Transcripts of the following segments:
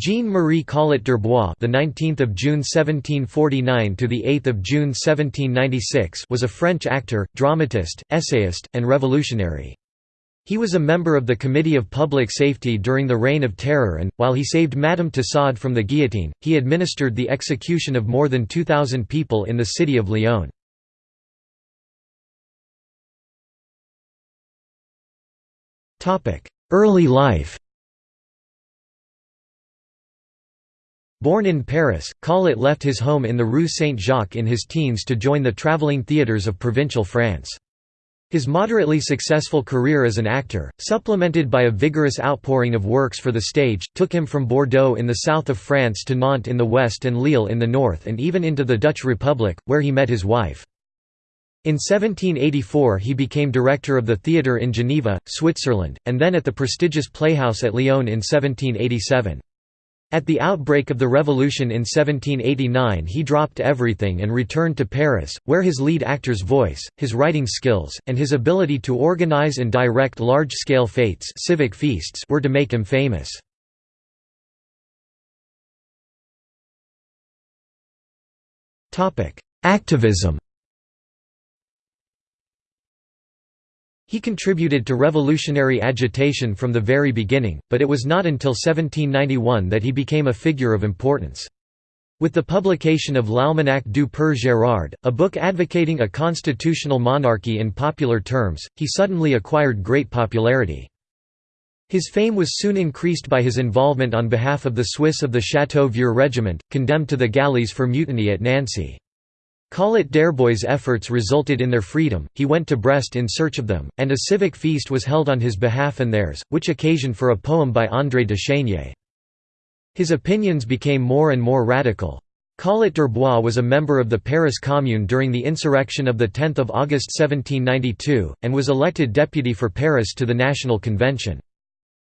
Jean-Marie Collot d'Herbois, the 19th of June 1749 to the 8th of June 1796, was a French actor, dramatist, essayist, and revolutionary. He was a member of the Committee of Public Safety during the Reign of Terror and, while he saved Madame Tussaud from the guillotine, he administered the execution of more than 2,000 people in the city of Lyon. Early life Born in Paris, Collot left his home in the Rue Saint-Jacques in his teens to join the traveling theatres of provincial France. His moderately successful career as an actor, supplemented by a vigorous outpouring of works for the stage, took him from Bordeaux in the south of France to Nantes in the west and Lille in the north and even into the Dutch Republic, where he met his wife. In 1784 he became director of the theatre in Geneva, Switzerland, and then at the prestigious Playhouse at Lyon in 1787. At the outbreak of the revolution in 1789 he dropped everything and returned to Paris, where his lead actor's voice, his writing skills, and his ability to organize and direct large-scale fêtes civic feasts were to make him famous. Activism He contributed to revolutionary agitation from the very beginning, but it was not until 1791 that he became a figure of importance. With the publication of L'Almanach du Père Gérard, a book advocating a constitutional monarchy in popular terms, he suddenly acquired great popularity. His fame was soon increased by his involvement on behalf of the Swiss of the Château-Vieux regiment, condemned to the galleys for mutiny at Nancy. Collot d'Herbois' efforts resulted in their freedom, he went to Brest in search of them, and a civic feast was held on his behalf and theirs, which occasioned for a poem by André de Chénier. His opinions became more and more radical. Collot d'Herbois was a member of the Paris Commune during the insurrection of 10 August 1792, and was elected deputy for Paris to the National Convention.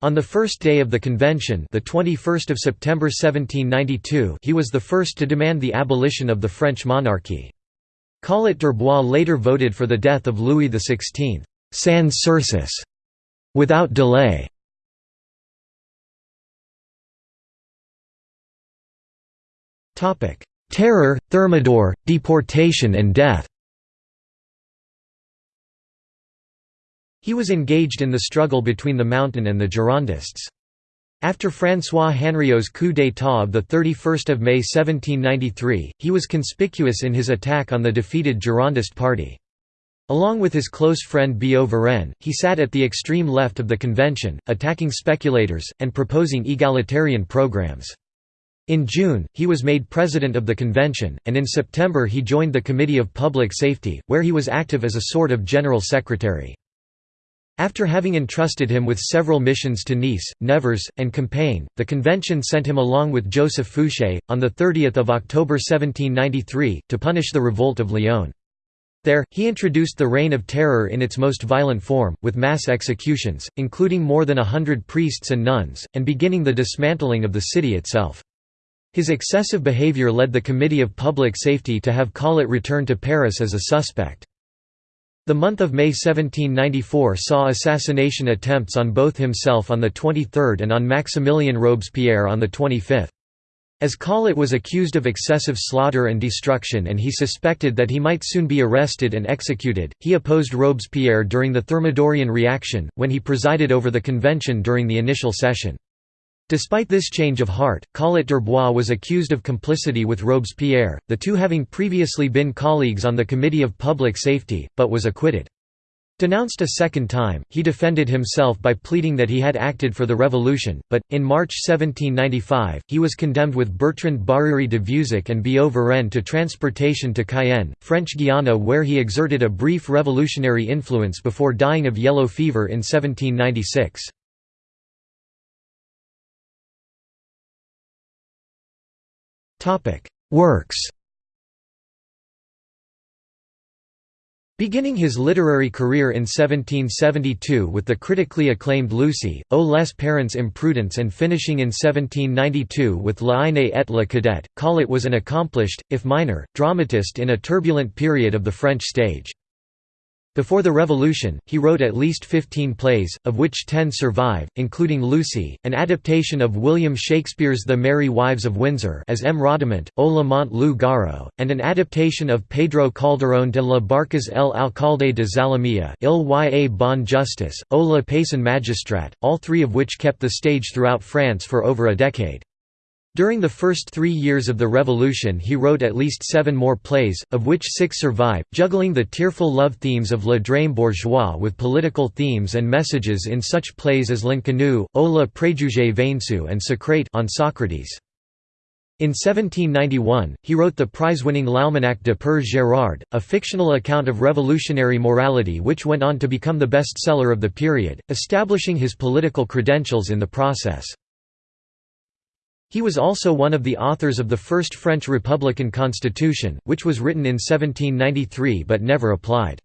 On the first day of the convention the 21st of September 1792 he was the first to demand the abolition of the French monarchy. Collot d'Herbois later voted for the death of Louis XVI sans sursis", without delay. Terror, Thermidor, deportation and death He was engaged in the struggle between the Mountain and the Girondists. After François Hanriot's coup d'état of 31 May 1793, he was conspicuous in his attack on the defeated Girondist party. Along with his close friend Billaud Varenne, he sat at the extreme left of the convention, attacking speculators, and proposing egalitarian programs. In June, he was made president of the convention, and in September he joined the Committee of Public Safety, where he was active as a sort of general secretary. After having entrusted him with several missions to Nice, Nevers, and Compiègne, the convention sent him along with Joseph Fouché, on 30 October 1793, to punish the revolt of Lyon. There, he introduced the Reign of Terror in its most violent form, with mass executions, including more than a hundred priests and nuns, and beginning the dismantling of the city itself. His excessive behavior led the Committee of Public Safety to have Collot return to Paris as a suspect. The month of May 1794 saw assassination attempts on both himself on the 23rd and on Maximilien Robespierre on the 25th. As Collot was accused of excessive slaughter and destruction and he suspected that he might soon be arrested and executed, he opposed Robespierre during the Thermidorian reaction, when he presided over the convention during the initial session. Despite this change of heart, Collot d'Herbois was accused of complicity with Robespierre, the two having previously been colleagues on the Committee of Public Safety, but was acquitted. Denounced a second time, he defended himself by pleading that he had acted for the revolution, but, in March 1795, he was condemned with Bertrand Barère de Vieuzac and Billaud Varenne to transportation to Cayenne, French Guiana where he exerted a brief revolutionary influence before dying of yellow fever in 1796. Topic: Works. Beginning his literary career in 1772 with the critically acclaimed Lucy, O les parents Imprudence and finishing in 1792 with La Haine et la Cadette, Collot was an accomplished, if minor, dramatist in a turbulent period of the French stage. Before the Revolution, he wrote at least 15 plays, of which 10 survive, including Lucy, an adaptation of William Shakespeare's The Merry Wives of Windsor as M. Rodamant, O Lamont Lou Garo, and an adaptation of Pedro Calderón de la Barca's El Alcalde de Zalamea Il y a Bon Justice, O la Paysan Magistrat, all three of which kept the stage throughout France for over a decade. During the first three years of the Revolution he wrote at least seven more plays, of which six survive, juggling the tearful love themes of Le Drame bourgeois with political themes and messages in such plays as L'Inconnu, O oh la préjugé vaincu and Socrate on Socrates. In 1791, he wrote the prize-winning L'Almanach de Père Gérard, a fictional account of revolutionary morality which went on to become the bestseller of the period, establishing his political credentials in the process. He was also one of the authors of the first French Republican Constitution, which was written in 1793 but never applied.